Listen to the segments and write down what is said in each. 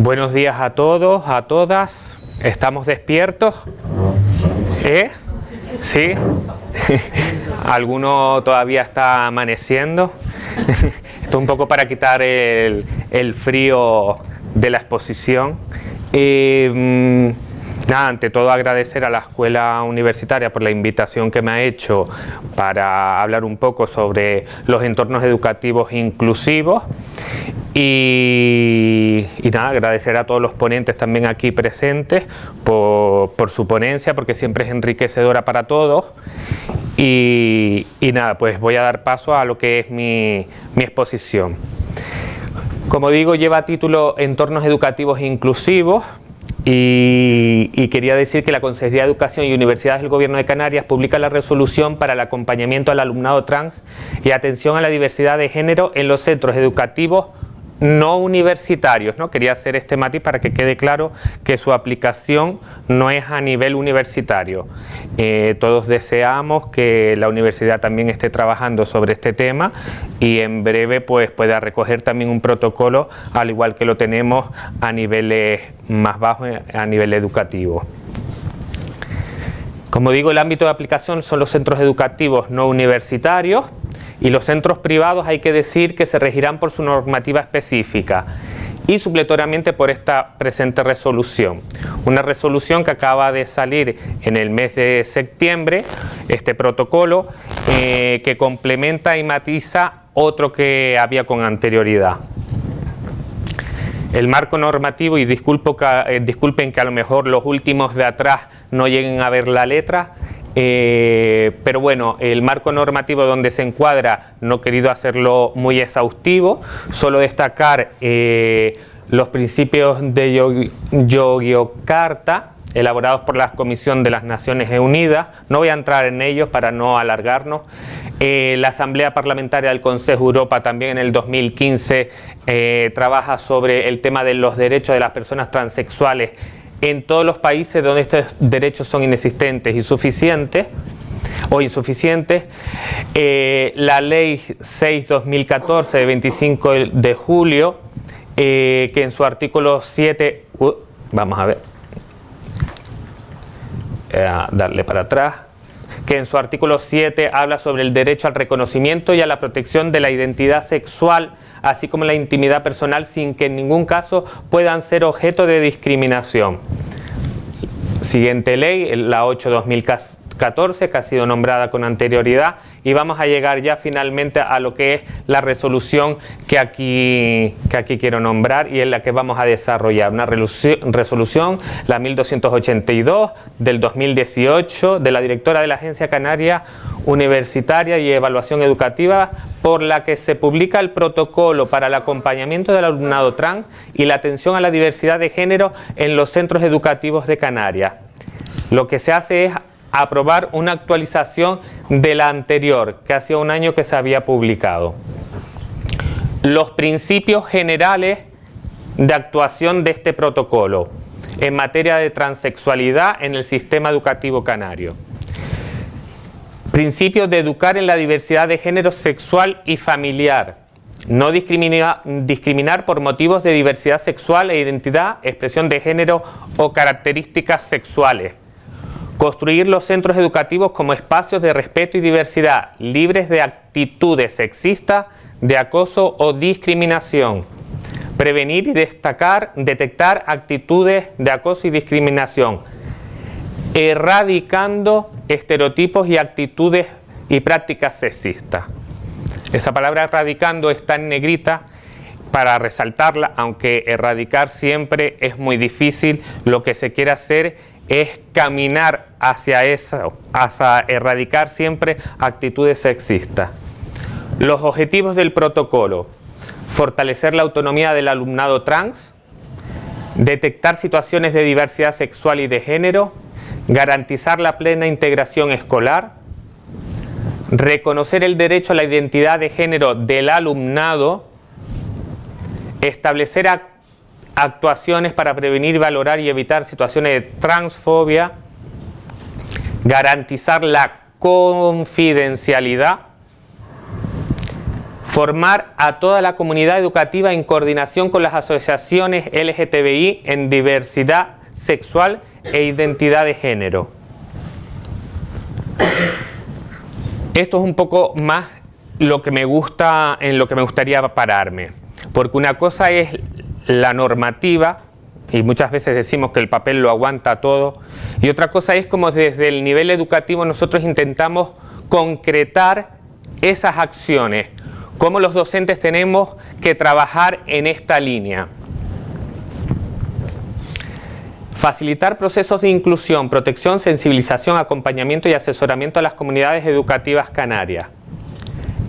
Buenos días a todos, a todas. ¿Estamos despiertos? ¿Eh? ¿Sí? ¿Alguno todavía está amaneciendo? Esto un poco para quitar el, frío de la exposición. Mm, nada, ante todo agradecer a la Escuela Universitaria por la invitación que me ha hecho para hablar un poco sobre los entornos educativos inclusivos y, nada, agradecer a todos los ponentes también aquí presentes por, su ponencia, porque siempre es enriquecedora para todos. Y, nada, pues voy a dar paso a lo que es mi, exposición. Como digo, lleva título Entornos Educativos Inclusivos, y, quería decir que la Consejería de Educación y Universidades del Gobierno de Canarias publica la resolución para el acompañamiento al alumnado trans y atención a la diversidad de género en los centros educativos no universitarios. ¿no? Quería hacer este matiz para que quede claro que su aplicación no es a nivel universitario. Eh, todos deseamos que la universidad también esté trabajando sobre este tema y en breve pues, pueda recoger también un protocolo al igual que lo tenemos a niveles más bajos, a nivel educativo. Como digo, el ámbito de aplicación son los centros educativos no universitarios, y los centros privados hay que decir que se regirán por su normativa específica y supletoriamente por esta presente resolución. Una resolución que acaba de salir en el mes de septiembre, este protocolo, eh, que complementa y matiza otro que había con anterioridad. El marco normativo, y disculpo eh, disculpen que a lo mejor los últimos de atrás no lleguen a ver la letra, eh, pero bueno, el marco normativo donde se encuadra no he querido hacerlo muy exhaustivo, solo destacar eh, los principios de Yogyakarta elaborados por la Comisión de las Naciones Unidas, no voy a entrar en ellos para no alargarnos, eh, la Asamblea Parlamentaria del Consejo Europa también en el 2015 trabaja sobre el tema de los derechos de las personas transexuales en todos los países donde estos derechos son inexistentes y suficientes o insuficientes. Eh, la ley 6-2014 de 25 de julio, eh, que en su artículo 7, vamos a ver, eh, darle para atrás, que en su artículo 7 habla sobre el derecho al reconocimiento y a la protección de la identidad sexual así como la intimidad personal sin que en ningún caso puedan ser objeto de discriminación. Siguiente ley, la 8-2014, que ha sido nombrada con anterioridad, y vamos a llegar ya finalmente a lo que es la resolución que aquí, que aquí quiero nombrar y en la que vamos a desarrollar. Una resolución, la 1282 del 2018, de la directora de la Agencia Canaria Universitaria y Evaluación Educativa, por la que se publica el protocolo para el acompañamiento del alumnado trans y la atención a la diversidad de género en los centros educativos de Canarias. Lo que se hace es aprobar una actualización de la anterior, que hacía un año que se había publicado. Los principios generales de actuación de este protocolo en materia de transexualidad en el sistema educativo canario. Principios de educar en la diversidad de género sexual y familiar. No discriminar, discriminar por motivos de diversidad sexual e identidad, expresión de género o características sexuales Construir los centros educativos como espacios de respeto y diversidad, libres de actitudes sexistas, de acoso o discriminación. Prevenir y destacar, detectar actitudes de acoso y discriminación. Erradicando estereotipos y actitudes y prácticas sexistas. Esa palabra erradicando está en negrita para resaltarla, aunque erradicar siempre es muy difícil, lo que se quiere hacer es caminar hacia eso, hacia erradicar siempre actitudes sexistas. Los objetivos del protocolo, fortalecer la autonomía del alumnado trans, detectar situaciones de diversidad sexual y de género, garantizar la plena integración escolar, reconocer el derecho a la identidad de género del alumnado, establecer actuaciones para prevenir, valorar y evitar situaciones de transfobia, garantizar la confidencialidad, Formar a toda la comunidad educativa en coordinación con las asociaciones LGTBI en diversidad sexual e identidad de género. Esto es un poco más lo que me gusta, en lo que me gustaría pararme. Porque una cosa es la normativa, y muchas veces decimos que el papel lo aguanta todo, y otra cosa es como desde el nivel educativo nosotros intentamos concretar esas acciones, cómo los docentes tenemos que trabajar en esta línea. Facilitar procesos de inclusión, protección, sensibilización, acompañamiento y asesoramiento a las comunidades educativas canarias.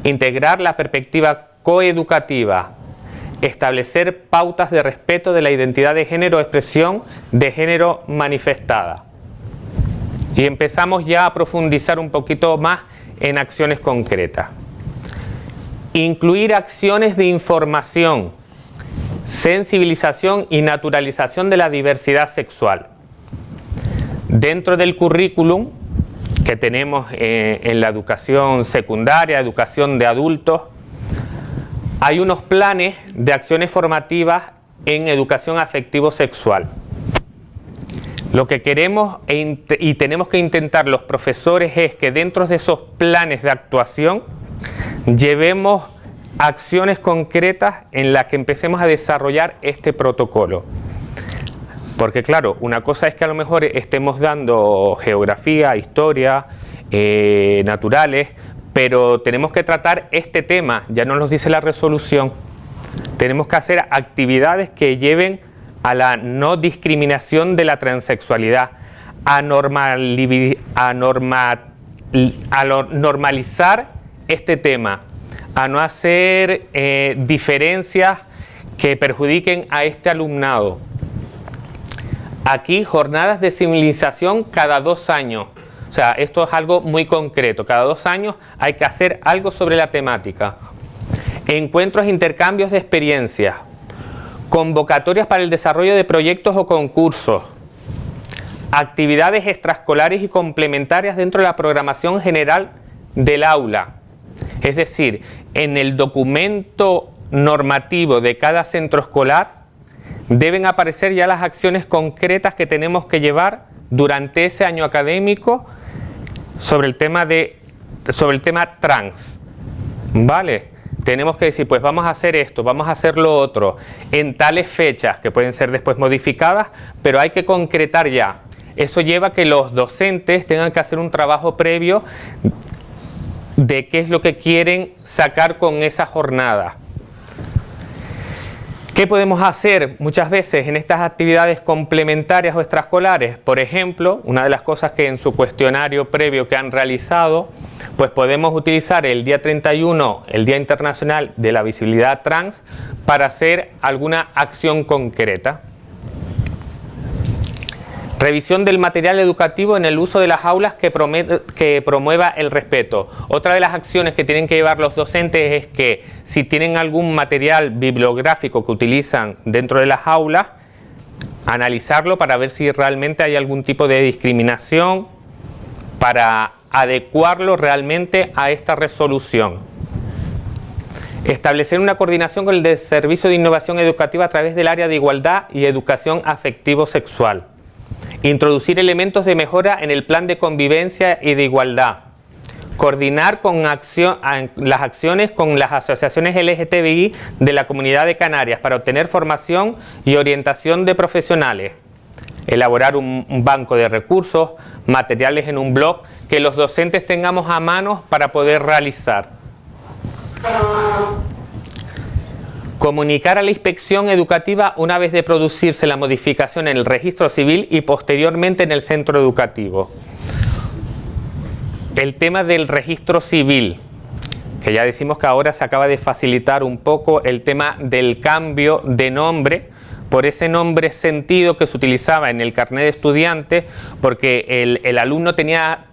Integrar la perspectiva coeducativa. Establecer pautas de respeto de la identidad de género expresión de género manifestada. Y empezamos ya a profundizar un poquito más en acciones concretas. Incluir acciones de información sensibilización y naturalización de la diversidad sexual. Dentro del currículum que tenemos eh, en la educación secundaria, educación de adultos, hay unos planes de acciones formativas en educación afectivo-sexual. Lo que queremos e y tenemos que intentar los profesores es que dentro de esos planes de actuación llevemos acciones concretas en las que empecemos a desarrollar este protocolo. Porque claro, una cosa es que a lo mejor estemos dando geografía, historia, eh, naturales, pero tenemos que tratar este tema, ya nos lo dice la resolución, tenemos que hacer actividades que lleven a la no discriminación de la transexualidad, a, a normalizar este tema, a no hacer eh, diferencias que perjudiquen a este alumnado. Aquí jornadas de civilización cada dos años. O sea, esto es algo muy concreto. Cada dos años hay que hacer algo sobre la temática. Encuentros e intercambios de experiencias. Convocatorias para el desarrollo de proyectos o concursos. Actividades extraescolares y complementarias dentro de la programación general del aula. Es decir, en el documento normativo de cada centro escolar deben aparecer ya las acciones concretas que tenemos que llevar durante ese año académico sobre el tema, de, sobre el tema trans. ¿Vale? Tenemos que decir, pues vamos a hacer esto, vamos a hacer lo otro, en tales fechas que pueden ser después modificadas, pero hay que concretar ya. Eso lleva a que los docentes tengan que hacer un trabajo previo de qué es lo que quieren sacar con esa jornada. ¿Qué podemos hacer muchas veces en estas actividades complementarias o extraescolares? Por ejemplo, una de las cosas que en su cuestionario previo que han realizado, pues podemos utilizar el día 31, el Día Internacional de la Visibilidad Trans, para hacer alguna acción concreta. Revisión del material educativo en el uso de las aulas que, promueva el respeto. Otra de las acciones que tienen que llevar los docentes es que si tienen algún material bibliográfico que utilizan dentro de las aulas, analizarlo para ver si realmente hay algún tipo de discriminación para adecuarlo realmente a esta resolución. Establecer una coordinación con el Servicio de Innovación Educativa a través del área de Igualdad y Educación Afectivo-Sexual. Introducir elementos de mejora en el plan de convivencia y de igualdad. Coordinar con las acciones con las asociaciones LGTBI de la Comunidad de Canarias para obtener formación y orientación de profesionales. Elaborar un, un banco de recursos, materiales en un blog que los docentes tengamos a mano para poder realizar. Comunicar a la inspección educativa una vez de producirse la modificación en el registro civil y posteriormente en el centro educativo. El tema del registro civil, que ya decimos que ahora se acaba de facilitar un poco el tema del cambio de nombre por ese nombre sentido que se utilizaba en el carnet de estudiante porque el, el alumno tenía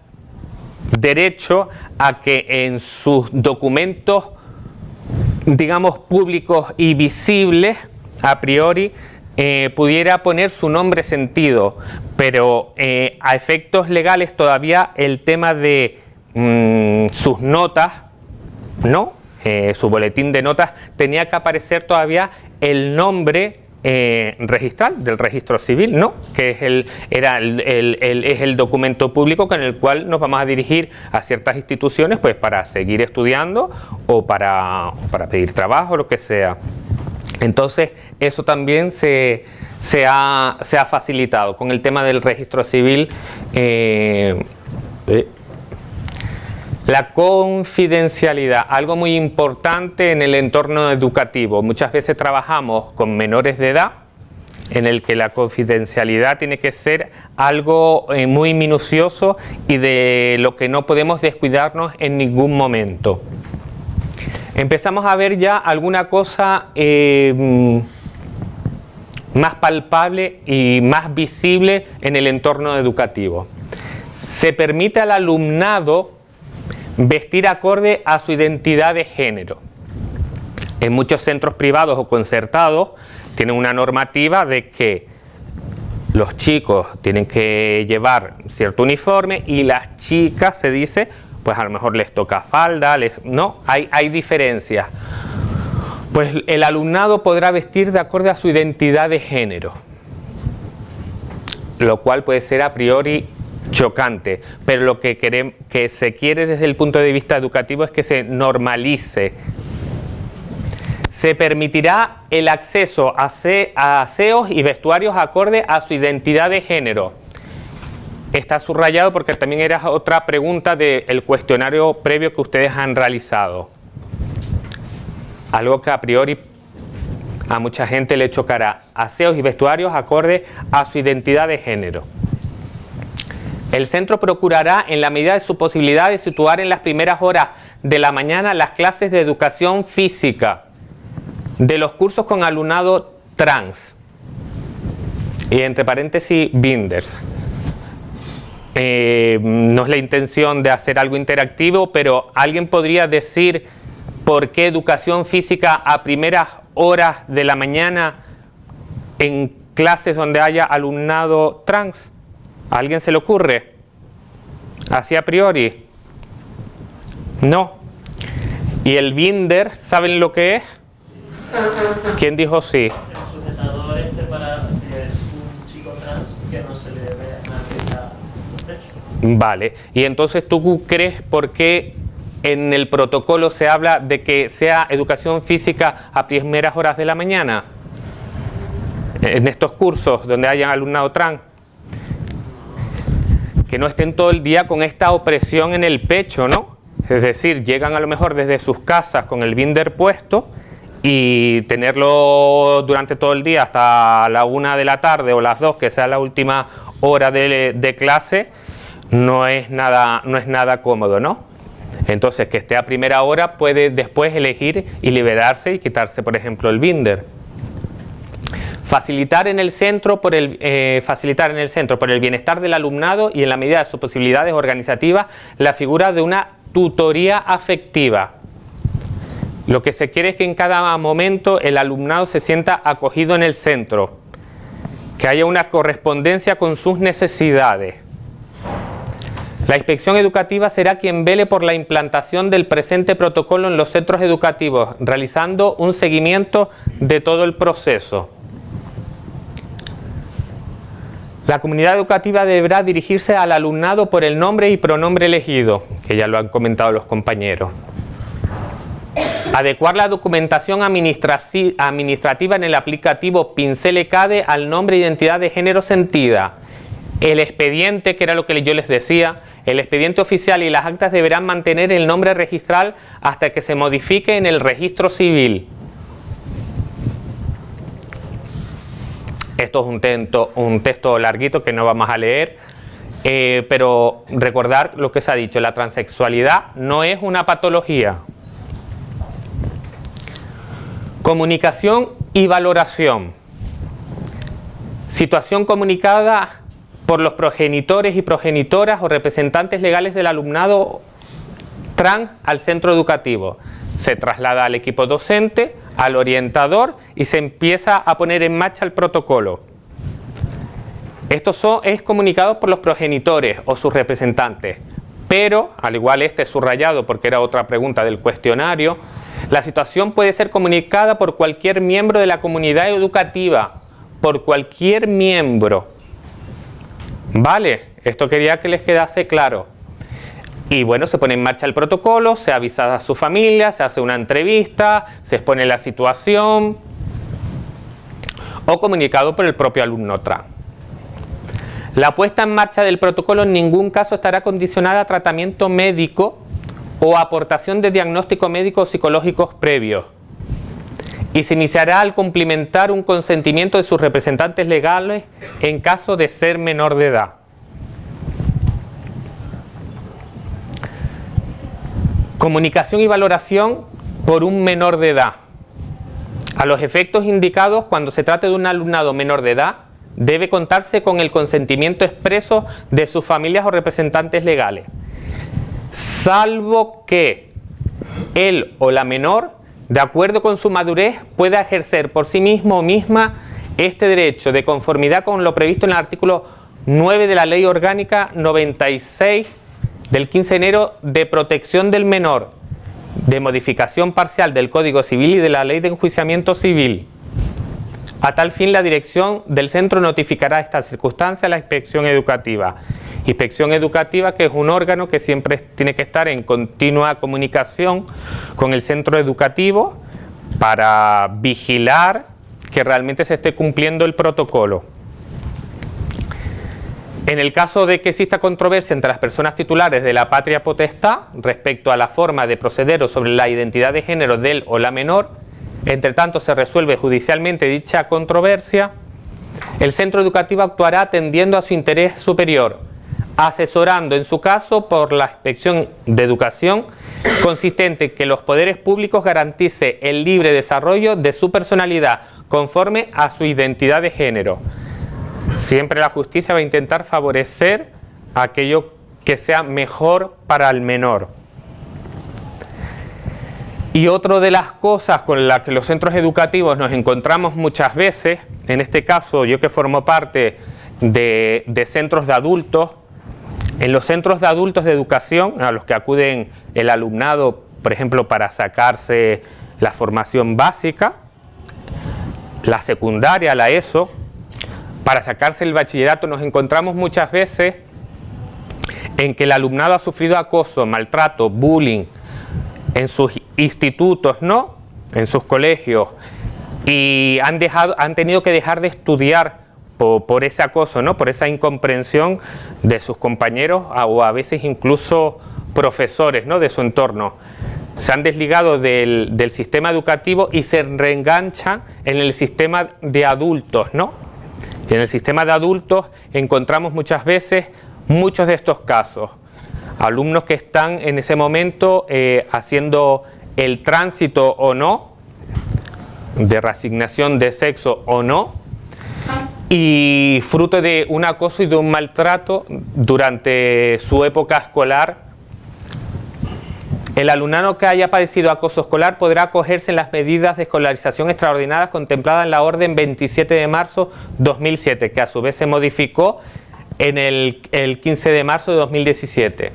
derecho a que en sus documentos digamos, públicos y visibles, a priori, eh, pudiera poner su nombre sentido, pero eh, a efectos legales todavía el tema de mm, sus notas, no, eh, su boletín de notas, tenía que aparecer todavía el nombre eh, registral del registro civil, ¿no? que es el, era el, es el documento público con el cual nos vamos a dirigir a ciertas instituciones pues, para seguir estudiando o para, para pedir trabajo, lo que sea. Entonces, eso también se, se, ha, se ha, facilitado con el tema del registro civil. Eh, eh, la confidencialidad, algo muy importante en el entorno educativo. Muchas veces trabajamos con menores de edad en el que la confidencialidad tiene que ser algo eh, muy minucioso y de lo que no podemos descuidarnos en ningún momento. Empezamos a ver ya alguna cosa eh, más palpable y más visible en el entorno educativo. Se permite al alumnado vestir acorde a su identidad de género. En muchos centros privados o concertados tienen una normativa de que los chicos tienen que llevar cierto uniforme y las chicas se dice, pues a lo mejor les toca falda, no, hay, hay diferencias. Pues el alumnado podrá vestir de acuerdo a su identidad de género, lo cual puede ser a priori chocante, pero lo que, queremos, que se quiere desde el punto de vista educativo es que se normalice. Se permitirá el acceso a, aseos y vestuarios acorde a su identidad de género. Está subrayado porque también era otra pregunta del cuestionario previo que ustedes han realizado. Algo que a priori a mucha gente le chocará. Aseos y vestuarios acorde a su identidad de género. El centro procurará, en la medida de su posibilidad, situar en las primeras horas de la mañana las clases de educación física de los cursos con alumnado trans y entre paréntesis binders. Eh, no es la intención de hacer algo interactivo, pero alguien podría decir por qué educación física a primeras horas de la mañana en clases donde haya alumnado trans. ¿A alguien se le ocurre? Así a priori. No. ¿Y el binder, saben lo que es? ¿Quién dijo sí? El sujetador este para si es un chico trans que no se le vea nada pecho. Vale. Y entonces tú crees por qué en el protocolo se habla de que sea educación física a primeras horas de la mañana? En estos cursos donde hayan alumnado trans que no estén todo el día con esta opresión en el pecho, ¿no? Es decir, llegan a lo mejor desde sus casas con el binder puesto y tenerlo durante todo el día hasta la una de la tarde o las dos, que sea la última hora de, clase, no es, nada, no es nada cómodo, ¿no? Entonces, que esté a primera hora puede después elegir y liberarse y quitarse, por ejemplo, el binder. Facilitar en, el centro por el, eh, facilitar en el centro por el bienestar del alumnado y en la medida de sus posibilidades organizativas la figura de una tutoría afectiva. Lo que se quiere es que en cada momento el alumnado se sienta acogido en el centro, que haya una correspondencia con sus necesidades. La inspección educativa será quien vele por la implantación del presente protocolo en los centros educativos, realizando un seguimiento de todo el proceso. La comunidad educativa deberá dirigirse al alumnado por el nombre y pronombre elegido, que ya lo han comentado los compañeros. Adecuar la documentación administrativa en el aplicativo Pincel ECADE al nombre e identidad de género sentida. El expediente, que era lo que yo les decía, el expediente oficial y las actas deberán mantener el nombre registral hasta que se modifique en el registro civil. Esto es un, texto, un texto larguito que no vamos a leer, eh, pero recordar lo que se ha dicho, la transexualidad no es una patología. Comunicación y valoración. Situación comunicada por los progenitores y progenitoras o representantes legales del alumnado trans al centro educativo. Se traslada al equipo docente al orientador y se empieza a poner en marcha el protocolo. Esto es comunicado por los progenitores o sus representantes, pero al igual este subrayado porque era otra pregunta del cuestionario, La situación puede ser comunicada por cualquier miembro de la comunidad educativa, por cualquier miembro. Vale, esto quería que les quedase claro. Y bueno, se pone en marcha el protocolo, se avisa a su familia, se hace una entrevista, se expone la situación o comunicado por el propio alumno TRAN. La puesta en marcha del protocolo en ningún caso estará condicionada a tratamiento médico o aportación de diagnóstico médico o psicológicos previos y se iniciará al cumplimentar un consentimiento de sus representantes legales en caso de ser menor de edad. Comunicación y valoración por un menor de edad. A los efectos indicados, cuando se trate de un alumnado menor de edad, debe contarse con el consentimiento expreso de sus familias o representantes legales salvo que él o la menor, de acuerdo con su madurez, pueda ejercer por sí mismo o misma este derecho de conformidad con lo previsto en el artículo 9 de la Ley Orgánica 96 del 15 de enero de protección del menor, de modificación parcial del Código Civil y de la Ley de Enjuiciamiento Civil. A tal fin, la dirección del centro notificará esta circunstancia a la inspección educativa Inspección Educativa, que es un órgano que siempre tiene que estar en continua comunicación con el centro educativo para vigilar que realmente se esté cumpliendo el protocolo. En el caso de que exista controversia entre las personas titulares de la patria potestad respecto a la forma de proceder o sobre la identidad de género del o la menor, entre tanto se resuelve judicialmente dicha controversia, el centro educativo actuará atendiendo a su interés superior, asesorando en su caso por la inspección de educación consistente en que los poderes públicos garantice el libre desarrollo de su personalidad conforme a su identidad de género. Siempre la justicia va a intentar favorecer aquello que sea mejor para el menor. Y otra de las cosas con las que los centros educativos nos encontramos muchas veces, en este caso yo que formo parte de, de centros de adultos, en los centros de adultos de educación, a los que acuden el alumnado, por ejemplo, para sacarse la formación básica, la secundaria, la ESO, para sacarse el bachillerato, nos encontramos muchas veces en que el alumnado ha sufrido acoso, maltrato, bullying en sus institutos, ¿no? En sus colegios y han, tenido que dejar de estudiar por, ese acoso, ¿no? por esa incomprensión de sus compañeros o a veces incluso profesores ¿no? de su entorno. Se han desligado del, sistema educativo y se reenganchan en el sistema de adultos. ¿no? En el sistema de adultos encontramos muchas veces muchos de estos casos. Alumnos que están en ese momento eh, haciendo el tránsito o no, de reasignación de sexo o no, y fruto de un acoso y de un maltrato durante su época escolar. El alumnado que haya padecido acoso escolar podrá acogerse en las medidas de escolarización extraordinarias contempladas en la orden 27 de marzo 2007, que a su vez se modificó en el, el 15 de marzo de 2017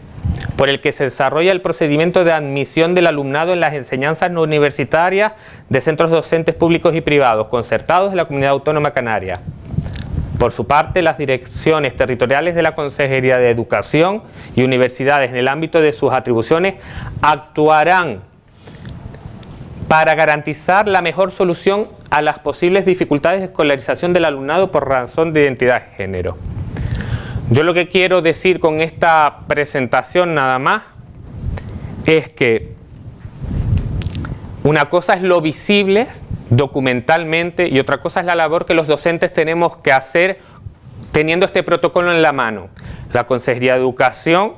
por el que se desarrolla el procedimiento de admisión del alumnado en las enseñanzas no universitarias de centros docentes públicos y privados concertados de la Comunidad Autónoma Canaria. Por su parte, las direcciones territoriales de la Consejería de Educación y universidades en el ámbito de sus atribuciones actuarán para garantizar la mejor solución a las posibles dificultades de escolarización del alumnado por razón de identidad de género. Yo lo que quiero decir con esta presentación nada más es que una cosa es lo visible documentalmente y otra cosa es la labor que los docentes tenemos que hacer teniendo este protocolo en la mano. La Consejería de Educación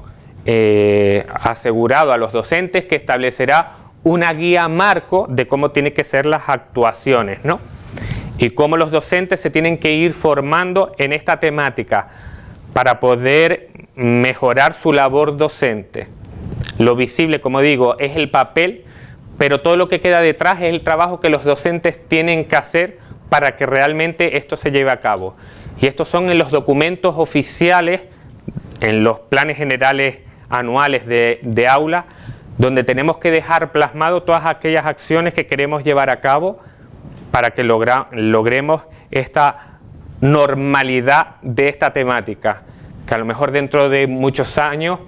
eh, ha asegurado a los docentes que establecerá una guía marco de cómo tienen que ser las actuaciones ¿no? y cómo los docentes se tienen que ir formando en esta temática para poder mejorar su labor docente. Lo visible, como digo, es el papel pero todo lo que queda detrás es el trabajo que los docentes tienen que hacer para que realmente esto se lleve a cabo. Y estos son en los documentos oficiales, en los planes generales anuales de, aula, donde tenemos que dejar plasmado todas aquellas acciones que queremos llevar a cabo para que logremos esta normalidad de esta temática, que a lo mejor dentro de muchos años,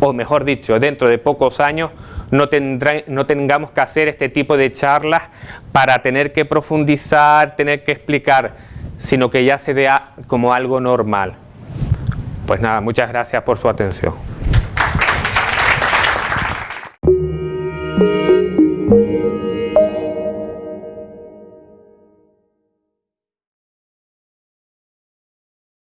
o mejor dicho, dentro de pocos años, no, no tengamos que hacer este tipo de charlas para tener que profundizar, tener que explicar, sino que ya se vea como algo normal. Pues nada, muchas gracias por su atención.